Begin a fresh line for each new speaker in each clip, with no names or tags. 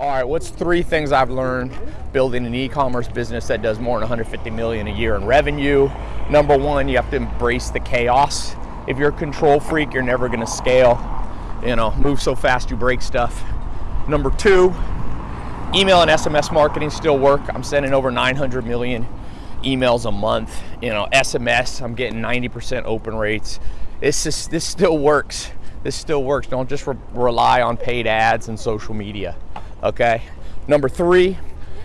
All right, what's three things I've learned building an e-commerce business that does more than 150 million a year in revenue? Number one, you have to embrace the chaos. If you're a control freak, you're never gonna scale. You know, move so fast you break stuff. Number two, email and SMS marketing still work. I'm sending over 900 million emails a month. You know, SMS, I'm getting 90% open rates. This is, this still works. This still works. Don't just re rely on paid ads and social media okay? Number three,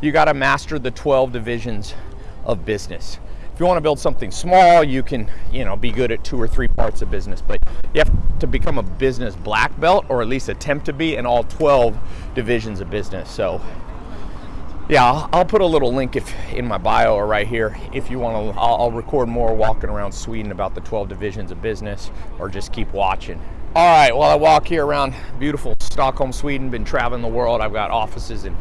you gotta master the 12 divisions of business. If you wanna build something small, you can you know, be good at two or three parts of business, but you have to become a business black belt or at least attempt to be in all 12 divisions of business. So yeah, I'll, I'll put a little link if in my bio or right here if you want to. I'll, I'll record more walking around Sweden about the 12 divisions of business or just keep watching. All right, well, I walk here around beautiful Stockholm, Sweden, been traveling the world. I've got offices in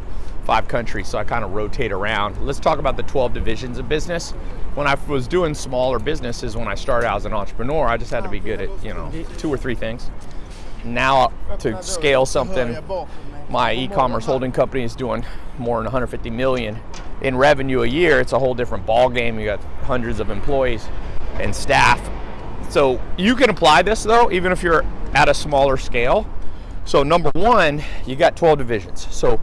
five countries, so I kind of rotate around. Let's talk about the 12 divisions of business. When I was doing smaller businesses, when I started out as an entrepreneur, I just had to be good at, you know, two or three things. Now to scale something, my e-commerce holding company is doing more than 150 million in revenue a year. It's a whole different ball game. You got hundreds of employees and staff. So you can apply this though, even if you're at a smaller scale. So number one, you got 12 divisions. So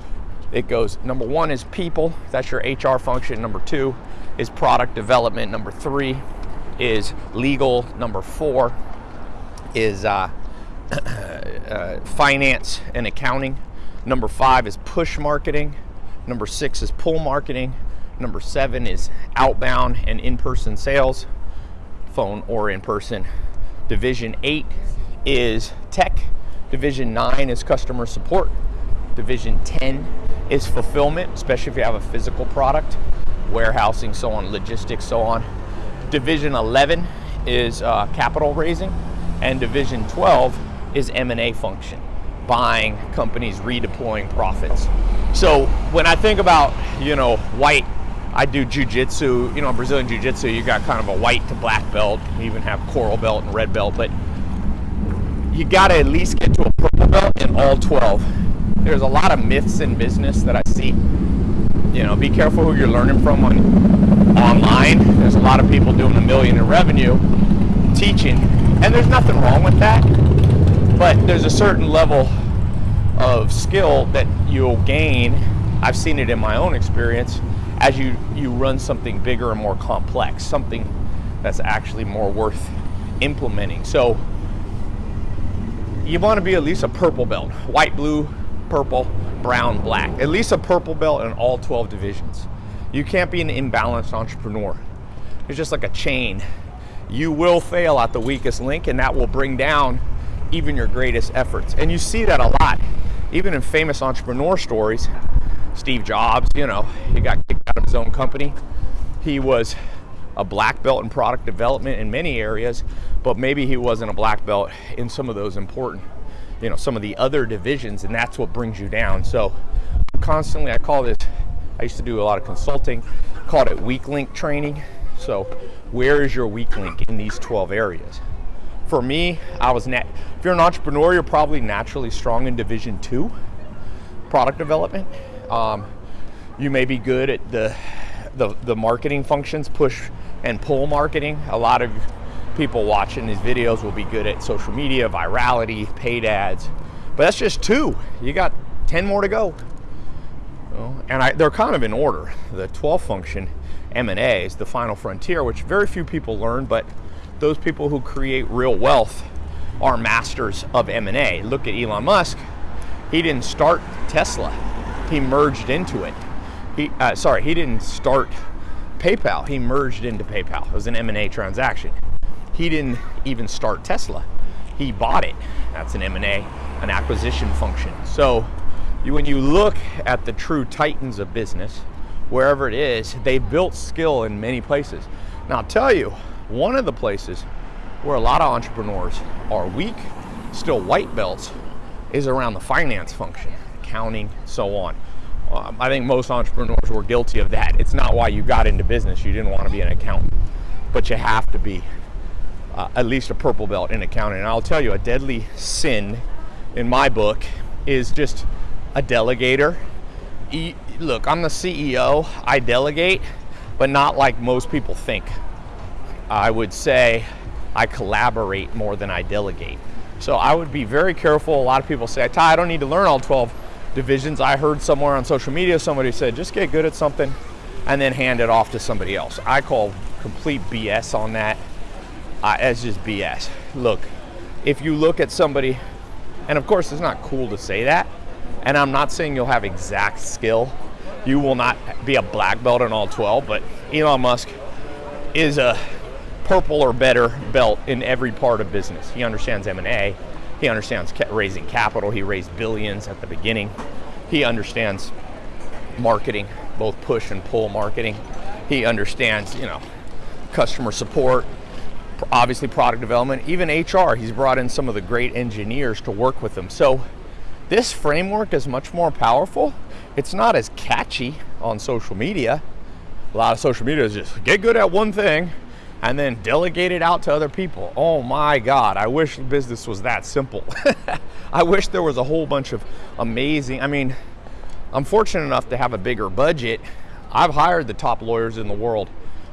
it goes, number one is people, that's your HR function. Number two is product development. Number three is legal. Number four is uh, uh, finance and accounting. Number five is push marketing. Number six is pull marketing. Number seven is outbound and in-person sales, phone or in person. Division eight is tech. Division 9 is customer support. Division 10 is fulfillment, especially if you have a physical product, warehousing, so on, logistics, so on. Division 11 is uh, capital raising, and Division 12 is M&A function, buying companies, redeploying profits. So when I think about, you know, white, I do jujitsu, you know, Brazilian jiu-jitsu, you got kind of a white to black belt, you even have coral belt and red belt, but you got to at least get to a purple belt in all 12. There's a lot of myths in business that I see. You know, be careful who you're learning from on online. There's a lot of people doing a million in revenue teaching, and there's nothing wrong with that. But there's a certain level of skill that you'll gain. I've seen it in my own experience as you, you run something bigger and more complex, something that's actually more worth implementing. So you want to be at least a purple belt. White, blue, purple, brown, black. At least a purple belt in all 12 divisions. You can't be an imbalanced entrepreneur. It's just like a chain. You will fail at the weakest link and that will bring down even your greatest efforts. And you see that a lot. Even in famous entrepreneur stories, Steve Jobs, you know, he got kicked out of his own company. He was a black belt in product development in many areas, but maybe he wasn't a black belt in some of those important, you know, some of the other divisions, and that's what brings you down. So constantly, I call this, I used to do a lot of consulting, called it weak link training. So where is your weak link in these 12 areas? For me, I was, if you're an entrepreneur, you're probably naturally strong in division two, product development. Um, you may be good at the, the, the marketing functions, push and pull marketing. A lot of people watching these videos will be good at social media, virality, paid ads. But that's just two. You got 10 more to go. And I, they're kind of in order. The 12 function, M&A, is the final frontier, which very few people learn, but those people who create real wealth are masters of M&A. Look at Elon Musk. He didn't start Tesla. He merged into it. He, uh, sorry, he didn't start PayPal. He merged into PayPal. It was an M&A transaction. He didn't even start Tesla. He bought it. That's an M&A, an acquisition function. So you, when you look at the true titans of business, wherever it is, they built skill in many places. Now I'll tell you, one of the places where a lot of entrepreneurs are weak, still white belts, is around the finance function, accounting, so on. Um, I think most entrepreneurs were guilty of that. It's not why you got into business. You didn't want to be an accountant, but you have to be uh, at least a purple belt in accounting. And I'll tell you, a deadly sin in my book is just a delegator. Look, I'm the CEO. I delegate, but not like most people think. I would say I collaborate more than I delegate. So I would be very careful. A lot of people say, Ty, I don't need to learn all 12 divisions. I heard somewhere on social media somebody said, just get good at something and then hand it off to somebody else. I call complete BS on that. Uh, it's just BS. Look, if you look at somebody, and of course, it's not cool to say that, and I'm not saying you'll have exact skill. You will not be a black belt in all 12, but Elon Musk is a purple or better belt in every part of business. He understands M&A. He understands raising capital. He raised billions at the beginning. He understands marketing, both push and pull marketing. He understands, you know, customer support, obviously product development, even HR. He's brought in some of the great engineers to work with him. So this framework is much more powerful. It's not as catchy on social media. A lot of social media is just get good at one thing and then delegate it out to other people. Oh my God, I wish business was that simple. I wish there was a whole bunch of amazing, I mean, I'm fortunate enough to have a bigger budget. I've hired the top lawyers in the world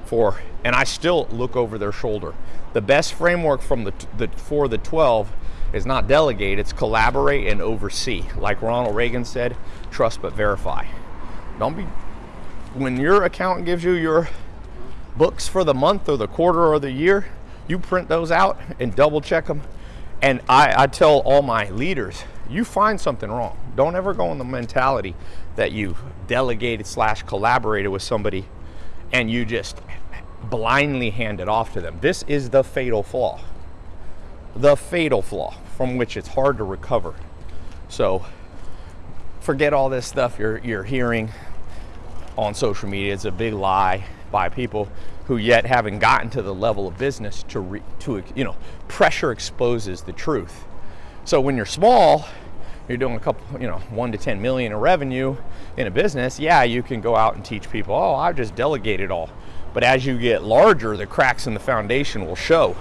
for, and I still look over their shoulder. The best framework from the, the for the 12 is not delegate, it's collaborate and oversee. Like Ronald Reagan said, trust but verify. Don't be, when your accountant gives you your books for the month or the quarter or the year, you print those out and double check them. And I, I tell all my leaders, you find something wrong. Don't ever go in the mentality that you delegated slash collaborated with somebody and you just blindly hand it off to them. This is the fatal flaw. The fatal flaw from which it's hard to recover. So forget all this stuff you're, you're hearing on social media. It's a big lie by people who yet haven't gotten to the level of business to, re, to you know, pressure exposes the truth. So when you're small, you're doing a couple, you know, one to 10 million in revenue in a business, yeah, you can go out and teach people, oh, I've just delegated all. But as you get larger, the cracks in the foundation will show.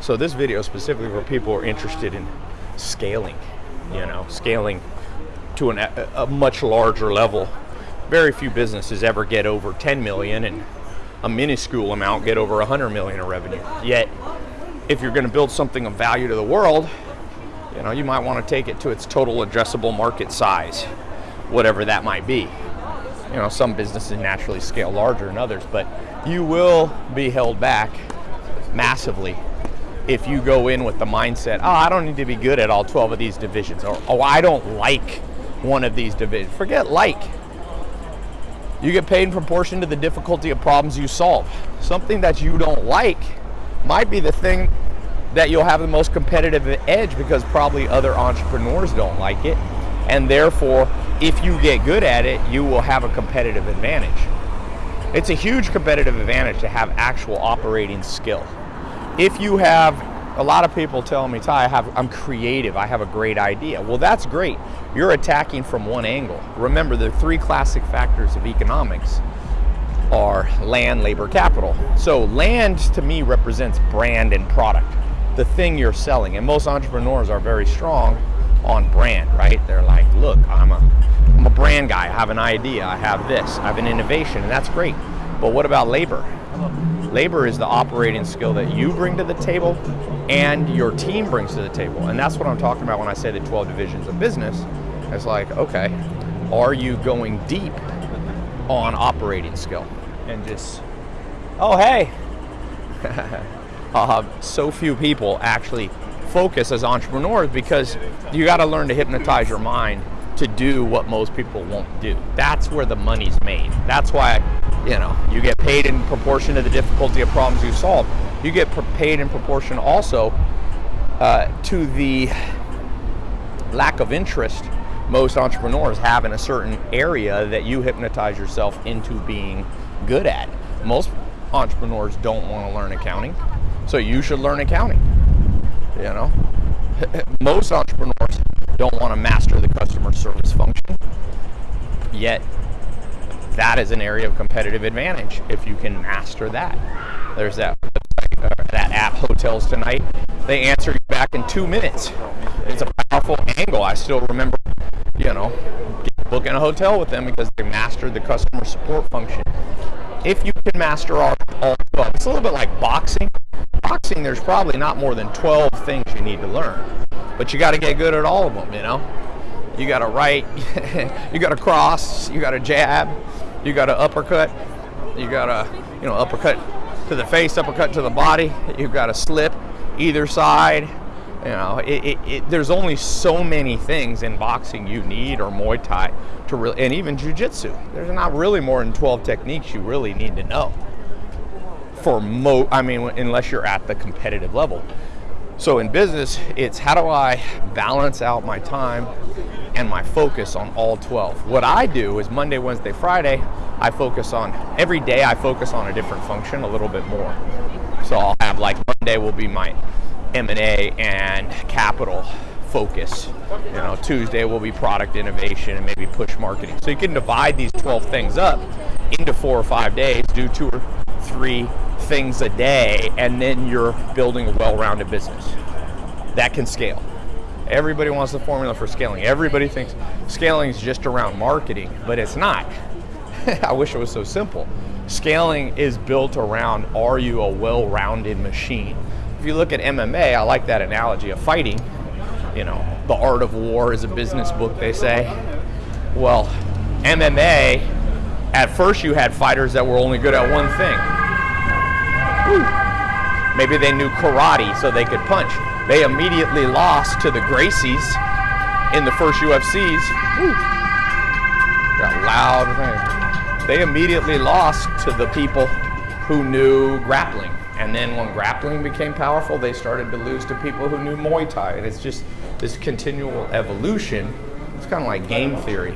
So this video specifically for people who are interested in scaling, you know, scaling to an, a, a much larger level very few businesses ever get over 10 million and a minuscule amount get over 100 million in revenue. Yet, if you're going to build something of value to the world, you know, you might want to take it to its total addressable market size, whatever that might be. You know, some businesses naturally scale larger than others, but you will be held back massively if you go in with the mindset, oh, I don't need to be good at all 12 of these divisions, or oh, I don't like one of these divisions. Forget like you get paid in proportion to the difficulty of problems you solve. Something that you don't like might be the thing that you'll have the most competitive edge because probably other entrepreneurs don't like it. And therefore, if you get good at it, you will have a competitive advantage. It's a huge competitive advantage to have actual operating skill. If you have a lot of people tell me, Ty, I have, I'm creative, I have a great idea. Well, that's great. You're attacking from one angle. Remember, the three classic factors of economics are land, labor, capital. So land to me represents brand and product, the thing you're selling. And most entrepreneurs are very strong on brand, right? They're like, look, I'm a, I'm a brand guy, I have an idea, I have this, I have an innovation, and that's great. But what about labor? Labor is the operating skill that you bring to the table and your team brings to the table. And that's what I'm talking about when I say the 12 divisions of business. It's like, okay, are you going deep on operating skill? And just, oh, hey. uh, so few people actually focus as entrepreneurs because you got to learn to hypnotize your mind to do what most people won't do. That's where the money's made. That's why, you know, you get paid in proportion to the difficulty of problems you solve. You get paid in proportion also uh, to the lack of interest most entrepreneurs have in a certain area that you hypnotize yourself into being good at. Most entrepreneurs don't want to learn accounting, so you should learn accounting. You know, most entrepreneurs don't want to master the customer service function. Yet, that is an area of competitive advantage if you can master that. There's that that app Hotels Tonight. They answer you back in two minutes. It's a powerful angle. I still remember you know, booking a hotel with them because they mastered the customer support function. If you can master all, all 12, it's a little bit like boxing. Boxing, there's probably not more than 12 things you need to learn, but you got to get good at all of them, you know? You got to right, you got to cross, you got to jab, you got to uppercut, you got a you know, uppercut to the face, uppercut to the body, you've got a slip either side, you know, it, it, it, there's only so many things in boxing you need or Muay Thai to really, and even Jiu-Jitsu. There's not really more than 12 techniques you really need to know. For mo, I mean, unless you're at the competitive level. So in business, it's how do I balance out my time and my focus on all 12. What I do is Monday, Wednesday, Friday, I focus on, every day I focus on a different function a little bit more. So I'll have like Monday will be my M&A and capital focus. You know, Tuesday will be product innovation and maybe push marketing. So you can divide these 12 things up into four or five days, do two or three things a day, and then you're building a well-rounded business that can scale. Everybody wants the formula for scaling. Everybody thinks scaling is just around marketing, but it's not. I wish it was so simple. Scaling is built around are you a well-rounded machine? if you look at MMA, I like that analogy of fighting. You know, the art of war is a business book, they say. Well, MMA, at first you had fighters that were only good at one thing. Maybe they knew karate so they could punch. They immediately lost to the Gracies in the first UFCs. Got loud. They immediately lost to the people who knew grappling. And then when grappling became powerful, they started to lose to people who knew Muay Thai. And it's just this continual evolution. It's kind of like game theory.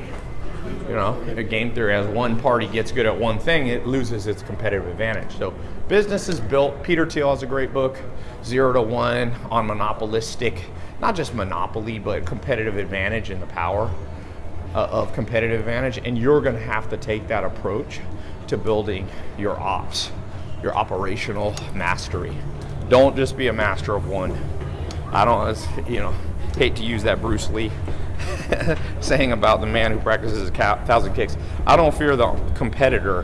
You know, a game theory, as one party gets good at one thing, it loses its competitive advantage. So business is built. Peter Thiel has a great book, Zero to One, on monopolistic, not just monopoly, but competitive advantage and the power uh, of competitive advantage. And you're going to have to take that approach to building your ops your operational mastery. Don't just be a master of one. I don't, you know, hate to use that Bruce Lee saying about the man who practices a thousand kicks. I don't fear the competitor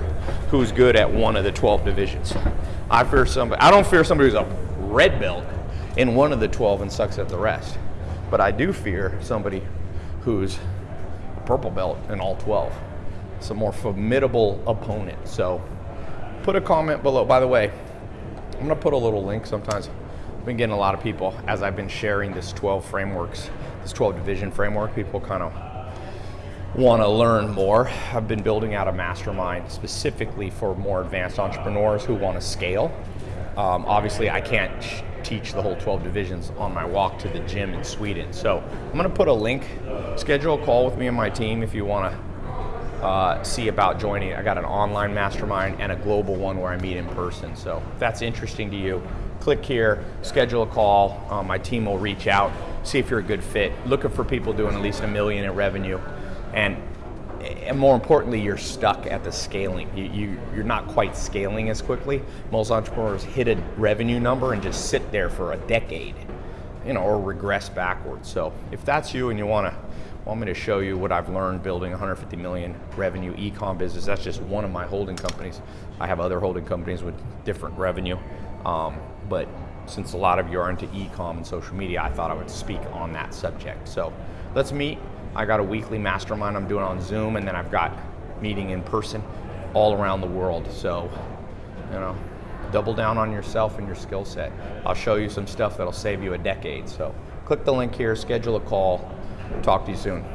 who's good at one of the 12 divisions. I fear somebody, I don't fear somebody who's a red belt in one of the 12 and sucks at the rest. But I do fear somebody who's a purple belt in all 12. It's a more formidable opponent. So put a comment below. By the way, I'm gonna put a little link sometimes. Been getting a lot of people as I've been sharing this 12 frameworks, this 12 division framework, people kind of want to learn more. I've been building out a mastermind specifically for more advanced entrepreneurs who want to scale. Um, obviously, I can't teach the whole 12 divisions on my walk to the gym in Sweden. So I'm going to put a link, schedule a call with me and my team if you want to uh, see about joining. I got an online mastermind and a global one where I meet in person. So if that's interesting to you, click here, schedule a call. Um, my team will reach out, see if you're a good fit. Looking for people doing at least a million in revenue. And, and more importantly, you're stuck at the scaling. You, you, you're not quite scaling as quickly. Most entrepreneurs hit a revenue number and just sit there for a decade, you know, or regress backwards. So if that's you and you want to want me to show you what I've learned building 150 million revenue e-com business. That's just one of my holding companies. I have other holding companies with different revenue, um, but since a lot of you are into e-com and social media, I thought I would speak on that subject. So let's meet. I got a weekly mastermind I'm doing on Zoom, and then I've got meeting in person all around the world. So, you know, double down on yourself and your skill set. I'll show you some stuff that'll save you a decade. So click the link here, schedule a call, Talk to you soon.